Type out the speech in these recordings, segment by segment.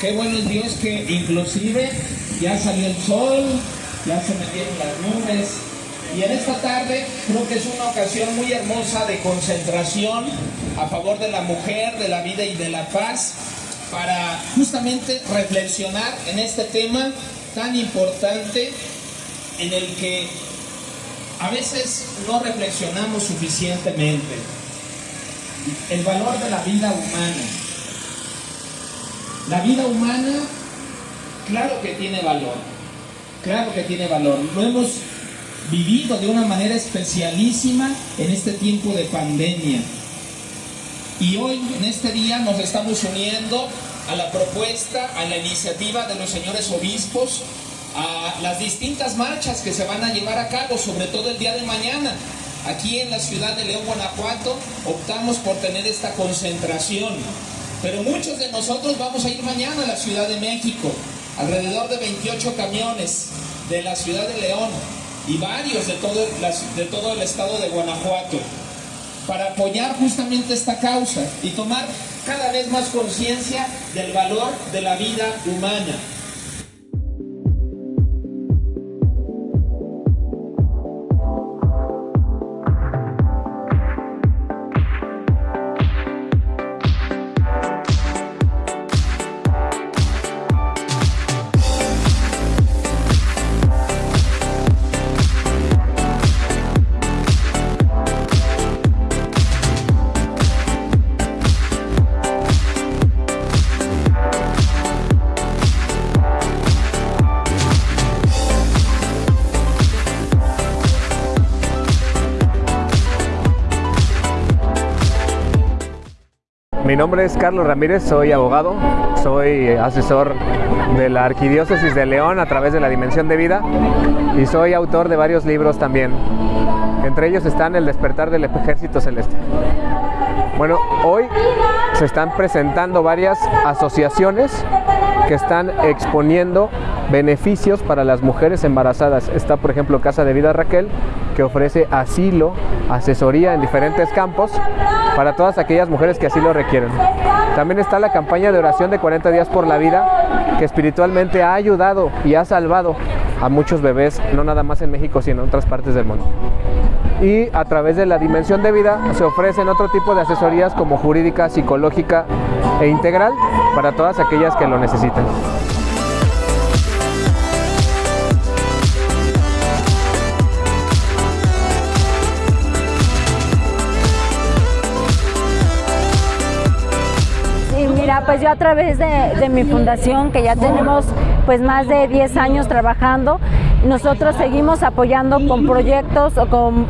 Qué bueno es Dios que inclusive ya salió el sol, ya se metieron las nubes. Y en esta tarde creo que es una ocasión muy hermosa de concentración a favor de la mujer, de la vida y de la paz, para justamente reflexionar en este tema tan importante en el que a veces no reflexionamos suficientemente. El valor de la vida humana. La vida humana, claro que tiene valor, claro que tiene valor. Lo hemos vivido de una manera especialísima en este tiempo de pandemia. Y hoy, en este día, nos estamos uniendo a la propuesta, a la iniciativa de los señores obispos, a las distintas marchas que se van a llevar a cabo, sobre todo el día de mañana. Aquí en la ciudad de León, Guanajuato, optamos por tener esta concentración. Pero muchos de nosotros vamos a ir mañana a la Ciudad de México, alrededor de 28 camiones de la Ciudad de León y varios de todo, de todo el estado de Guanajuato, para apoyar justamente esta causa y tomar cada vez más conciencia del valor de la vida humana. Mi nombre es Carlos Ramírez, soy abogado, soy asesor de la Arquidiócesis de León a través de la Dimensión de Vida y soy autor de varios libros también. Entre ellos están El despertar del ejército celeste. Bueno, hoy se están presentando varias asociaciones que están exponiendo beneficios para las mujeres embarazadas. Está, por ejemplo, Casa de Vida Raquel, que ofrece asilo, asesoría en diferentes campos para todas aquellas mujeres que así lo requieren. También está la campaña de oración de 40 días por la vida, que espiritualmente ha ayudado y ha salvado a muchos bebés, no nada más en México, sino en otras partes del mundo. Y a través de la dimensión de vida se ofrecen otro tipo de asesorías como jurídica, psicológica e integral para todas aquellas que lo necesitan. Pues yo a través de, mi fundación, que ya tenemos pues más de 10 años trabajando, nosotros seguimos apoyando con proyectos o con,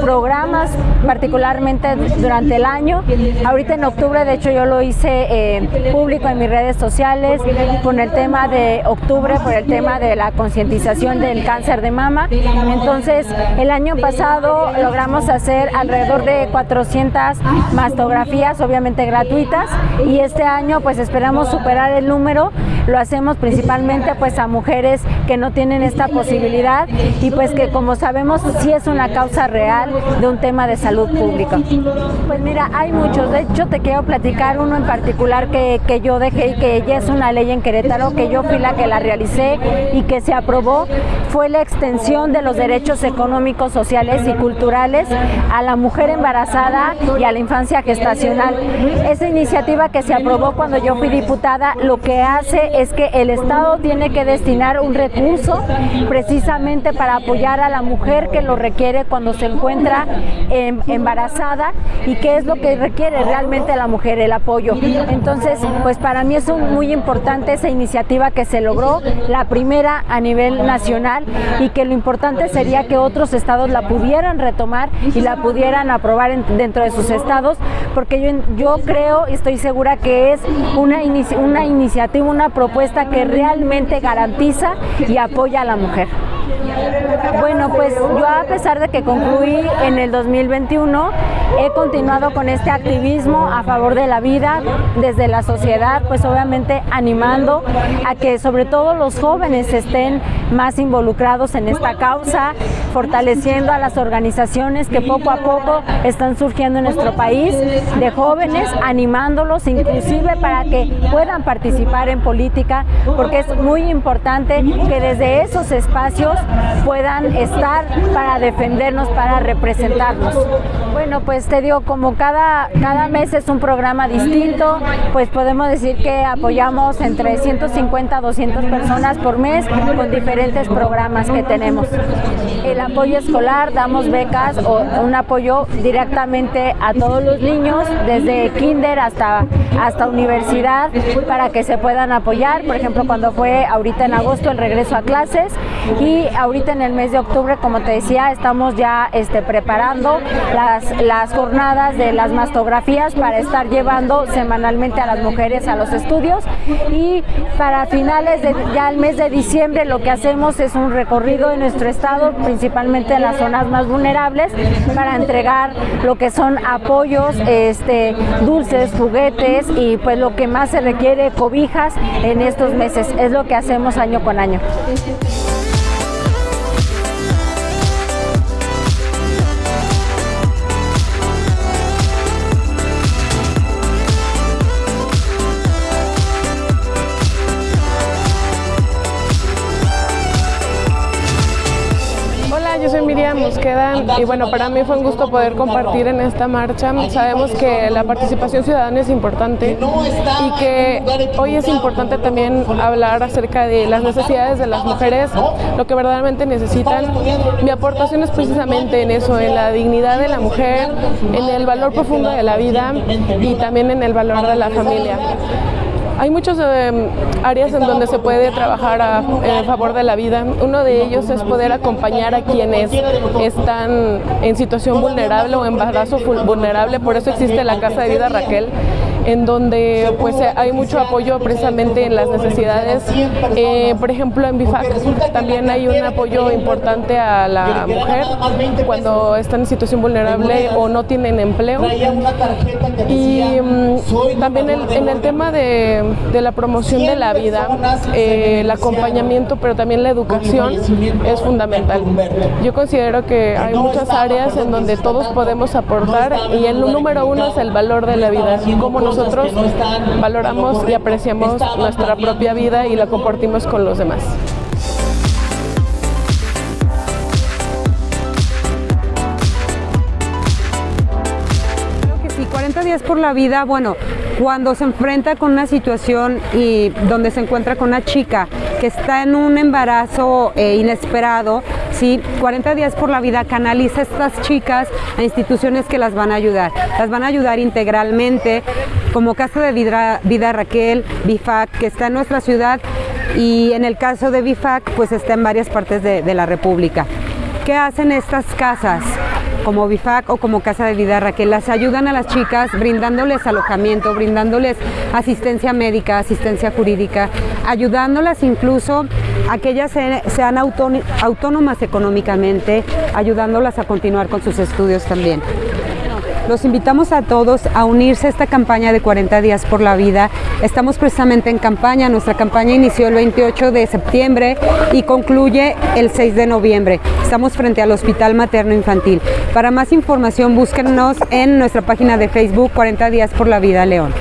programas, particularmente durante el año. Ahorita en octubre, de hecho, yo lo hice eh, público en mis redes sociales con el tema de octubre, por el tema de la concientización del cáncer de mama. Entonces, el año pasado logramos hacer alrededor de 400 mastografías, obviamente gratuitas, y este año pues esperamos superar el número. Lo hacemos principalmente pues a mujeres que no tienen esta posibilidad y pues que como sabemos sí es una causa real de un tema de salud pública. Pues mira, hay muchos, de hecho te quiero platicar uno en particular que, que yo dejé y que ya es una ley en Querétaro, que yo fui la que la realicé y que se aprobó, fue la extensión de los derechos económicos, sociales y culturales a la mujer embarazada y a la infancia gestacional. Esa iniciativa que se aprobó cuando yo fui diputada, lo que hace es que el Estado tiene que destinar un recurso precisamente para apoyar a la mujer que lo requiere cuando se encuentra em, embarazada y qué es lo que requiere realmente la mujer, el apoyo. Entonces, pues para mí es muy importante esa iniciativa que se logró, la primera a nivel nacional y que lo importante sería que otros estados la pudieran retomar y la pudieran aprobar dentro de sus estados, porque yo, yo creo y estoy segura que es una, una iniciativa, una propuesta que realmente garantiza y apoya a la mujer. Bueno, pues yo a pesar de que concluí en el 2021, he continuado con este activismo a favor de la vida desde la sociedad, pues obviamente animando a que sobre todo los jóvenes estén más involucrados en esta causa, fortaleciendo a las organizaciones que poco a poco están surgiendo en nuestro país, de jóvenes, animándolos inclusive para que puedan participar en política, porque es muy importante que desde esos espacios puedan estar para defendernos, para representarnos. Bueno, pues te digo, como cada, cada mes es un programa distinto, pues podemos decir que apoyamos entre 150 a 200 personas por mes con diferentes programas que tenemos. Apoyo escolar, damos becas o un apoyo directamente a todos los niños, desde kinder hasta, hasta universidad, para que se puedan apoyar. Por ejemplo, cuando fue ahorita en agosto el regreso a clases y ahorita en el mes de octubre, como te decía, estamos ya este, preparando las, las jornadas de las mastografías para estar llevando semanalmente a las mujeres a los estudios y para finales de ya el mes de diciembre lo que hacemos es un recorrido en nuestro estado, principalmente en las zonas más vulnerables, para entregar lo que son apoyos, este, dulces, juguetes y pues lo que más se requiere, cobijas en estos meses. Es lo que hacemos año con año. Miriam Mosqueda y bueno, para mí fue un gusto poder compartir en esta marcha. Sabemos que la participación ciudadana es importante y que hoy es importante también hablar acerca de las necesidades de las mujeres, lo que verdaderamente necesitan. Mi aportación es precisamente en eso, en la dignidad de la mujer, en el valor profundo de la vida y también en el valor de la familia. Hay muchas eh, áreas en donde se puede trabajar a, en favor de la vida. Uno de ellos es poder acompañar a quienes están en situación vulnerable o embarazo vulnerable. Por eso existe la Casa de Vida Raquel, en donde pues eh, hay mucho apoyo precisamente en las necesidades. Eh, por ejemplo, en BIFAC también hay un apoyo importante a la mujer cuando están en situación vulnerable o no tienen empleo. Y mm, también en el tema de de la promoción de la vida, eh, el acompañamiento, pero también la educación es fundamental. Yo considero que hay muchas áreas en donde todos podemos aportar y el número uno es el valor de la vida, cómo nosotros valoramos y apreciamos nuestra propia vida y la compartimos con los demás. 40 días por la vida, bueno, cuando se enfrenta con una situación y donde se encuentra con una chica que está en un embarazo eh, inesperado, ¿sí? 40 días por la vida canaliza a estas chicas a instituciones que las van a ayudar. Las van a ayudar integralmente, como Casa de Vida, Raquel, BIFAC, que está en nuestra ciudad y en el caso de BIFAC, pues está en varias partes de, de la República. ¿Qué hacen estas casas? como BIFAC o como Casa de Vida que las ayudan a las chicas brindándoles alojamiento, brindándoles asistencia médica, asistencia jurídica, ayudándolas incluso a que ellas sean autónomas económicamente, ayudándolas a continuar con sus estudios también. Los invitamos a todos a unirse a esta campaña de 40 días por la vida. Estamos precisamente en campaña, nuestra campaña inició el 28 de septiembre y concluye el 6 de noviembre. Estamos frente al Hospital Materno Infantil. Para más información búsquenos en nuestra página de Facebook 40 días por la vida León.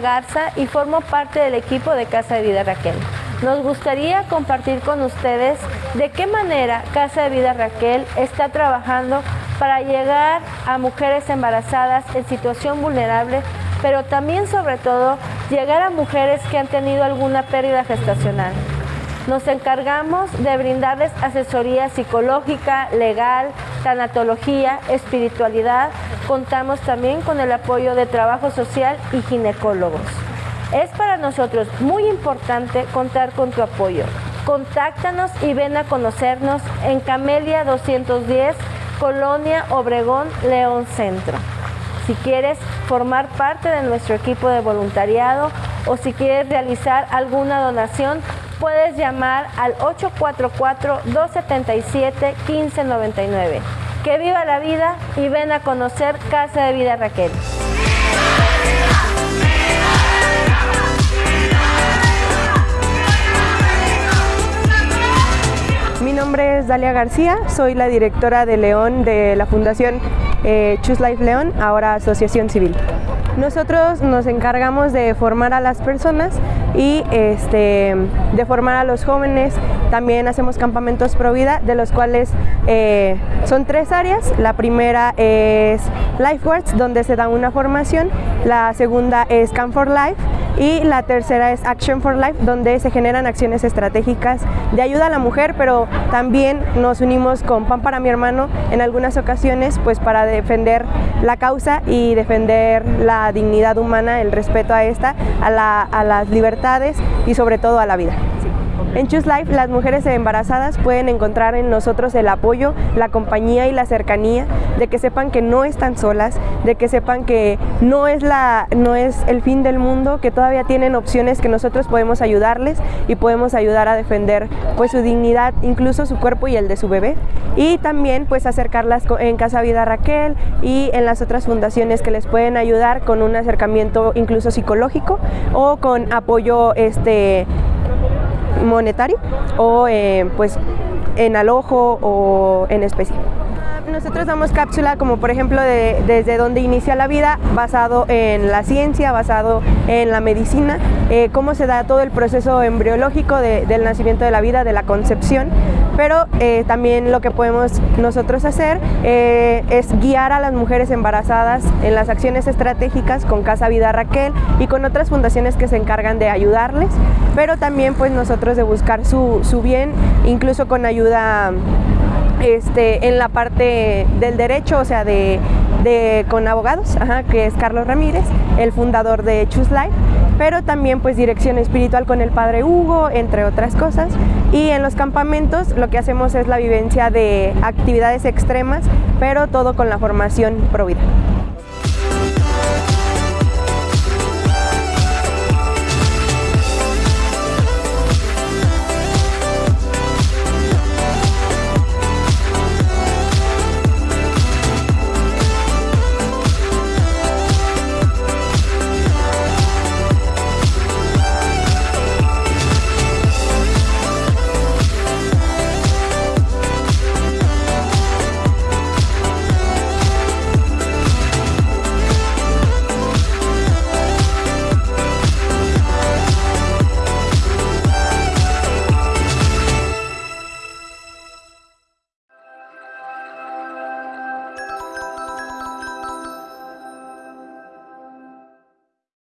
Garza y formo parte del equipo de Casa de Vida Raquel. Nos gustaría compartir con ustedes de qué manera Casa de Vida Raquel está trabajando para llegar a mujeres embarazadas en situación vulnerable, pero también sobre todo llegar a mujeres que han tenido alguna pérdida gestacional. Nos encargamos de brindarles asesoría psicológica, legal, tanatología, espiritualidad. Contamos también con el apoyo de trabajo social y ginecólogos. Es para nosotros muy importante contar con tu apoyo. Contáctanos y ven a conocernos en Camelia 210, Colonia Obregón, León Centro. Si quieres formar parte de nuestro equipo de voluntariado o si quieres realizar alguna donación, puedes llamar al 844-277-1599. Que viva la vida y ven a conocer Casa de Vida Raquel. Mi nombre es Dalia García, soy la directora de León de la Fundación eh, Choose Life León, ahora Asociación Civil. Nosotros nos encargamos de formar a las personas y este, de formar a los jóvenes. También hacemos campamentos pro vida, de los cuales eh, son tres áreas. La primera es Lifeworks, donde se da una formación. La segunda es Camp for Life y la tercera es Action for Life, donde se generan acciones estratégicas de ayuda a la mujer, pero también nos unimos con Pan para mi hermano en algunas ocasiones, pues para defender la causa y defender la dignidad humana, el respeto a esta, a, las libertades y sobre todo a la vida. En Choose Life, las mujeres embarazadas pueden encontrar en nosotros el apoyo, la compañía y la cercanía, de que sepan que no están solas, de que sepan que no es, la, no es el fin del mundo, que todavía tienen opciones que nosotros podemos ayudarles y podemos ayudar a defender pues, su dignidad, incluso su cuerpo y el de su bebé. Y también pues acercarlas en Casa Vida Raquel y en las otras fundaciones que les pueden ayudar con un acercamiento incluso psicológico o con apoyo este, monetario o eh, pues en alojo o en especie. Nosotros damos cápsula como por ejemplo de, desde donde inicia la vida, basado en la ciencia, basado en la medicina, eh, cómo se da todo el proceso embriológico del nacimiento de la vida, de la concepción, pero eh, también lo que podemos nosotros hacer eh, es guiar a las mujeres embarazadas en las acciones estratégicas con Casa Vida Raquel y con otras fundaciones que se encargan de ayudarles, pero también pues nosotros de buscar su, su bien, incluso con ayuda este, en la parte del derecho, o sea, de, con abogados, que es Carlos Ramírez, el fundador de Choose Life, pero también pues dirección espiritual con el padre Hugo, entre otras cosas. Y en los campamentos lo que hacemos es la vivencia de actividades extremas, pero todo con la formación pro vida.